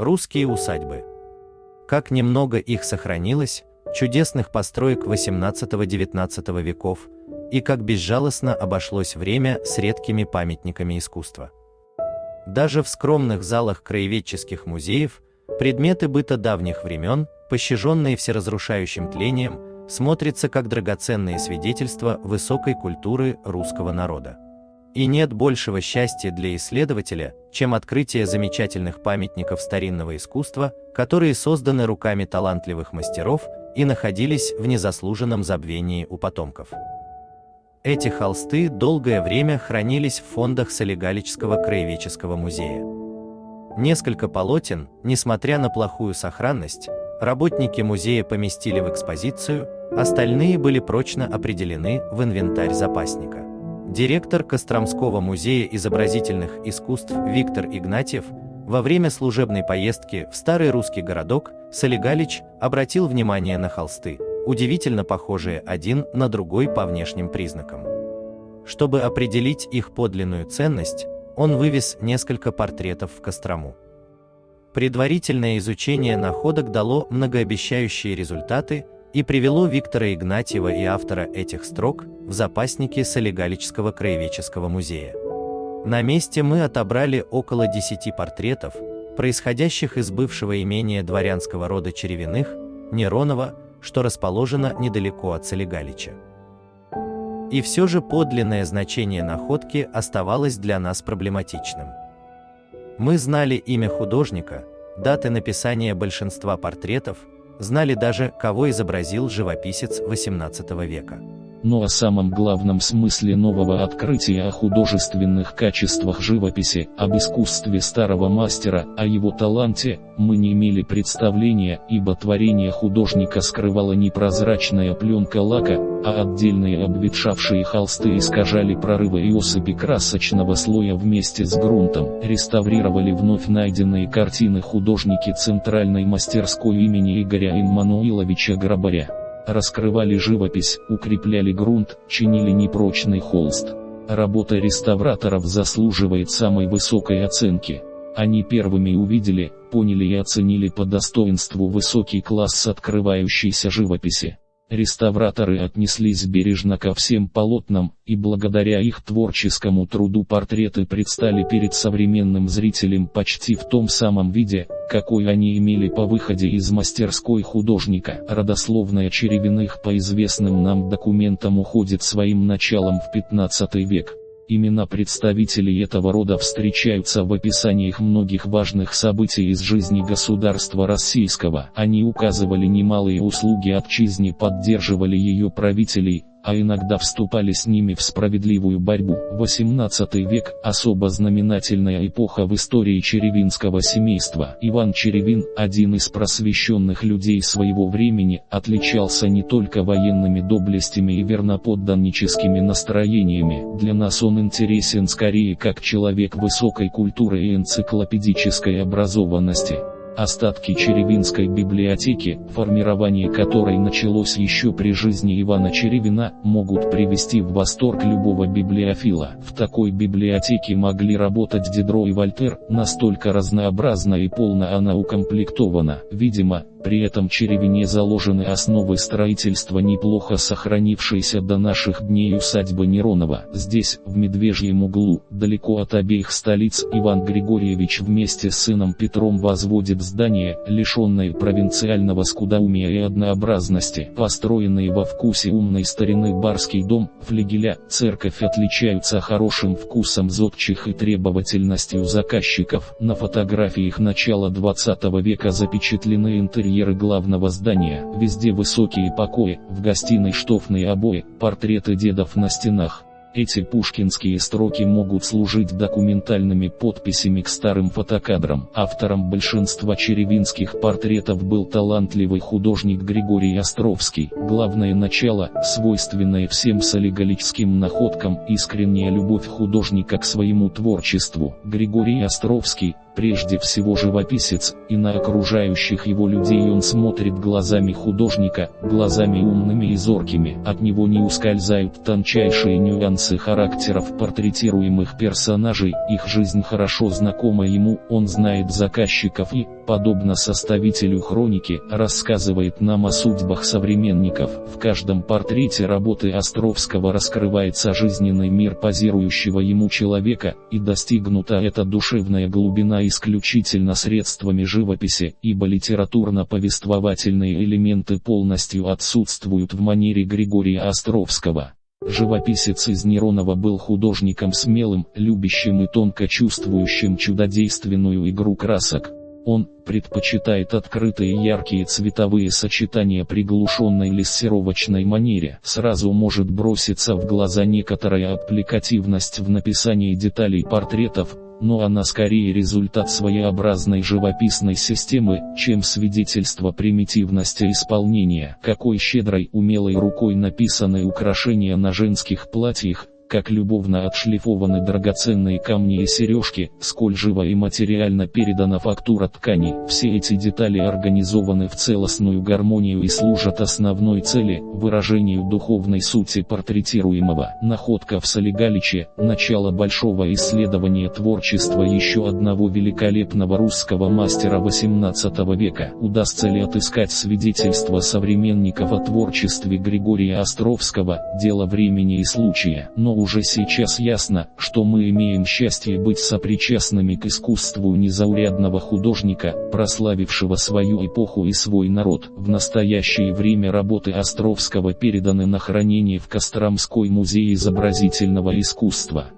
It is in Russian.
Русские усадьбы. Как немного их сохранилось, чудесных построек XVIII-XIX веков, и как безжалостно обошлось время с редкими памятниками искусства. Даже в скромных залах краеведческих музеев предметы быта давних времен, пощаженные всеразрушающим тлением, смотрятся как драгоценные свидетельства высокой культуры русского народа. И нет большего счастья для исследователя, чем открытие замечательных памятников старинного искусства, которые созданы руками талантливых мастеров и находились в незаслуженном забвении у потомков. Эти холсты долгое время хранились в фондах Солигалического краеведческого музея. Несколько полотен, несмотря на плохую сохранность, работники музея поместили в экспозицию, остальные были прочно определены в инвентарь запасника. Директор Костромского музея изобразительных искусств Виктор Игнатьев во время служебной поездки в старый русский городок Солигалич обратил внимание на холсты, удивительно похожие один на другой по внешним признакам. Чтобы определить их подлинную ценность, он вывез несколько портретов в Кострому. Предварительное изучение находок дало многообещающие результаты и привело Виктора Игнатьева и автора этих строк в запасники Солигалического краеведческого музея. На месте мы отобрали около 10 портретов, происходящих из бывшего имения дворянского рода Черевиных, Неронова, что расположено недалеко от Солигалича. И все же подлинное значение находки оставалось для нас проблематичным. Мы знали имя художника, даты написания большинства портретов, знали даже, кого изобразил живописец XVIII века но о самом главном смысле нового открытия о художественных качествах живописи, об искусстве старого мастера, о его таланте, мы не имели представления, ибо творение художника скрывала не прозрачная пленка лака, а отдельные обветшавшие холсты искажали прорывы и осыпи красочного слоя вместе с грунтом, реставрировали вновь найденные картины художники центральной мастерской имени Игоря Иммануиловича Грабаря раскрывали живопись, укрепляли грунт, чинили непрочный холст. Работа реставраторов заслуживает самой высокой оценки. Они первыми увидели, поняли и оценили по достоинству высокий класс открывающейся живописи. Реставраторы отнеслись бережно ко всем полотнам, и благодаря их творческому труду портреты предстали перед современным зрителем почти в том самом виде, какой они имели по выходе из мастерской художника. Родословная Черевиных по известным нам документам уходит своим началом в 15 век. Имена представителей этого рода встречаются в описаниях многих важных событий из жизни государства российского. Они указывали немалые услуги отчизне, поддерживали ее правителей, а иногда вступали с ними в справедливую борьбу. 18 век – особо знаменательная эпоха в истории черевинского семейства. Иван Черевин, один из просвещенных людей своего времени, отличался не только военными доблестями и верноподданническими настроениями. Для нас он интересен скорее как человек высокой культуры и энциклопедической образованности. Остатки Черевинской библиотеки, формирование которой началось еще при жизни Ивана Черевина, могут привести в восторг любого библиофила. В такой библиотеке могли работать Дидро и Вольтер, настолько разнообразна и полно она укомплектована. Видимо, при этом Черевине заложены основы строительства неплохо сохранившейся до наших дней усадьбы Неронова. Здесь, в Медвежьем углу, далеко от обеих столиц, Иван Григорьевич вместе с сыном Петром возводит здание, лишенное провинциального скудоумия и однообразности. Построенные во вкусе умной старины барский дом, флигеля, церковь отличаются хорошим вкусом зодчих и требовательностью заказчиков. На фотографиях начала 20 века запечатлены интерьеры интерьеры главного здания, везде высокие покои, в гостиной штофные обои, портреты дедов на стенах. Эти пушкинские строки могут служить документальными подписями к старым фотокадрам. Автором большинства черевинских портретов был талантливый художник Григорий Островский. Главное начало, свойственное всем солигалическим находкам, искренняя любовь художника к своему творчеству. Григорий Островский, прежде всего живописец, и на окружающих его людей он смотрит глазами художника, глазами умными и зоркими. От него не ускользают тончайшие нюансы характеров портретируемых персонажей, их жизнь хорошо знакома ему, он знает заказчиков и, подобно составителю хроники, рассказывает нам о судьбах современников. В каждом портрете работы Островского раскрывается жизненный мир позирующего ему человека, и достигнута эта душевная глубина исключительно средствами живописи, ибо литературно-повествовательные элементы полностью отсутствуют в манере Григория Островского. Живописец из Неронова был художником смелым, любящим и тонко чувствующим чудодейственную игру красок. Он предпочитает открытые яркие цветовые сочетания приглушенной лессировочной манере. Сразу может броситься в глаза некоторая аппликативность в написании деталей портретов, но она скорее результат своеобразной живописной системы, чем свидетельство примитивности исполнения. Какой щедрой умелой рукой написаны украшения на женских платьях, как любовно отшлифованы драгоценные камни и сережки, сколь живо и материально передана фактура ткани. Все эти детали организованы в целостную гармонию и служат основной цели – выражению духовной сути портретируемого. Находка в Солигаличе – начало большого исследования творчества еще одного великолепного русского мастера XVIII века. Удастся ли отыскать свидетельства современников о творчестве Григория Островского – дело времени и случая. Но уже сейчас ясно, что мы имеем счастье быть сопричастными к искусству незаурядного художника, прославившего свою эпоху и свой народ. В настоящее время работы Островского переданы на хранение в Костромской музей изобразительного искусства.